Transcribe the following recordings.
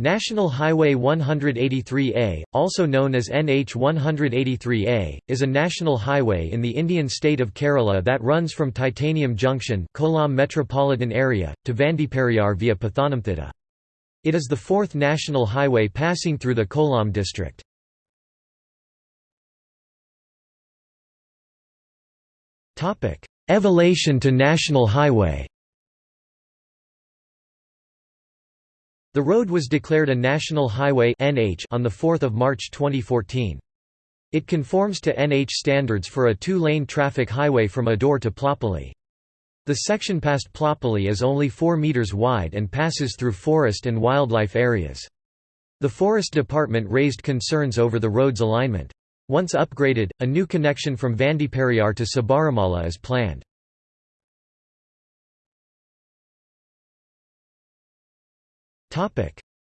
National Highway 183A, also known as NH 183A, is a national highway in the Indian state of Kerala that runs from Titanium Junction Kollam metropolitan area, to Vandiperiyar via Pathanamthitta. It is the fourth national highway passing through the Kollam district. Elevation to national highway The road was declared a National Highway (NH) on the 4th of March 2014. It conforms to NH standards for a two-lane traffic highway from Adoor to Ploppilly. The section past Ploppilly is only 4 meters wide and passes through forest and wildlife areas. The Forest Department raised concerns over the road's alignment. Once upgraded, a new connection from Vandiperiyar to Sabarimala is planned.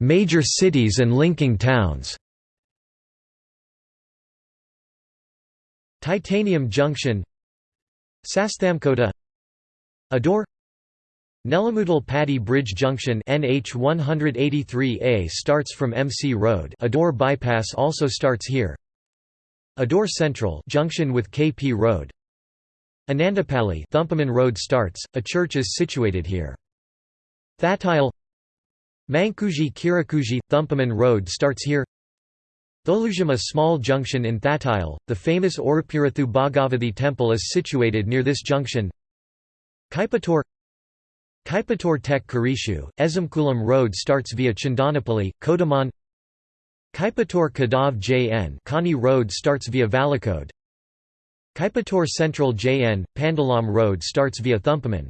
Major cities and linking towns. Titanium Junction. Sasthamkota Adoor Nelamudal Paddy Bridge Junction NH 183A starts from MC Road. Adoor bypass also starts here. Adoor Central junction with KP Road. Anandapalli Thumpaman Road starts, a church is situated here. Thatile Mankuji Kirakuji – Thumpaman Road starts here. Tholujam a small junction in Thatile, the famous Orupirathu Bhagavathi temple is situated near this junction. Kaipator Kaipator Tek Karishu, Ezamkulam Road starts via Chandanapalli, Kodaman. Kaipator Kadav JN Kani Road starts via Valakode. Kaipator Central JN, Pandalam Road starts via Thumpaman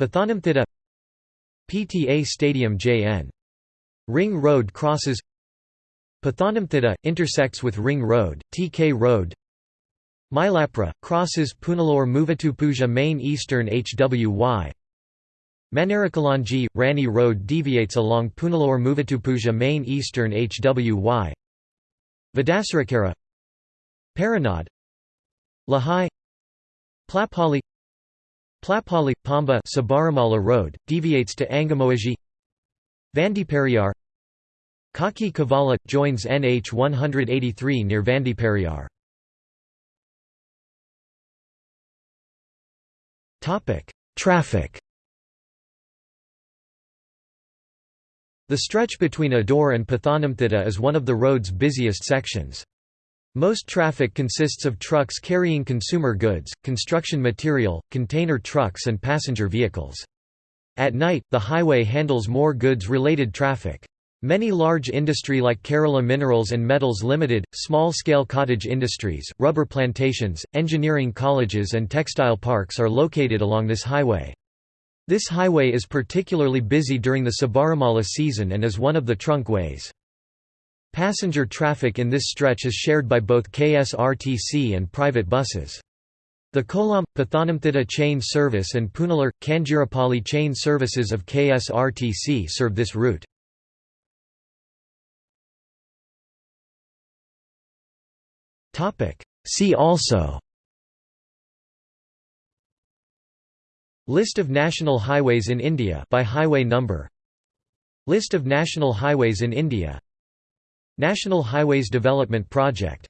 Pathanamthitta PTA Stadium JN. Ring Road crosses Pathanamthitta, intersects with Ring Road, TK Road. Mylapura, crosses Punalur Muvattupuzha Main Eastern HWY Manarikalanji, Rani Road deviates along Punalur Muvattupuzha Main Eastern HWY Vidasarakara Paranad Lahai Plapali Plapali Pamba Sabarimala Road, deviates to Angamoaji Vandiperiyar Kaki Kavala – joins NH 183 near Vandiperiyar Traffic. The stretch between Adoor and Pathanamthitta is one of the road's busiest sections. Most traffic consists of trucks carrying consumer goods, construction material, container trucks and passenger vehicles. At night, the highway handles more goods-related traffic. Many large industry like Kerala Minerals and Metals Limited, small-scale cottage industries, rubber plantations, engineering colleges and textile parks are located along this highway. This highway is particularly busy during the Sabarimala season and is one of the trunk ways. Passenger traffic in this stretch is shared by both KSRTC and private buses. The Kollam – Pathanamthitta chain service and Punalur – Kanjirapalli chain services of KSRTC serve this route. See also List of national highways in India by highway number List of national highways in India National Highways Development Project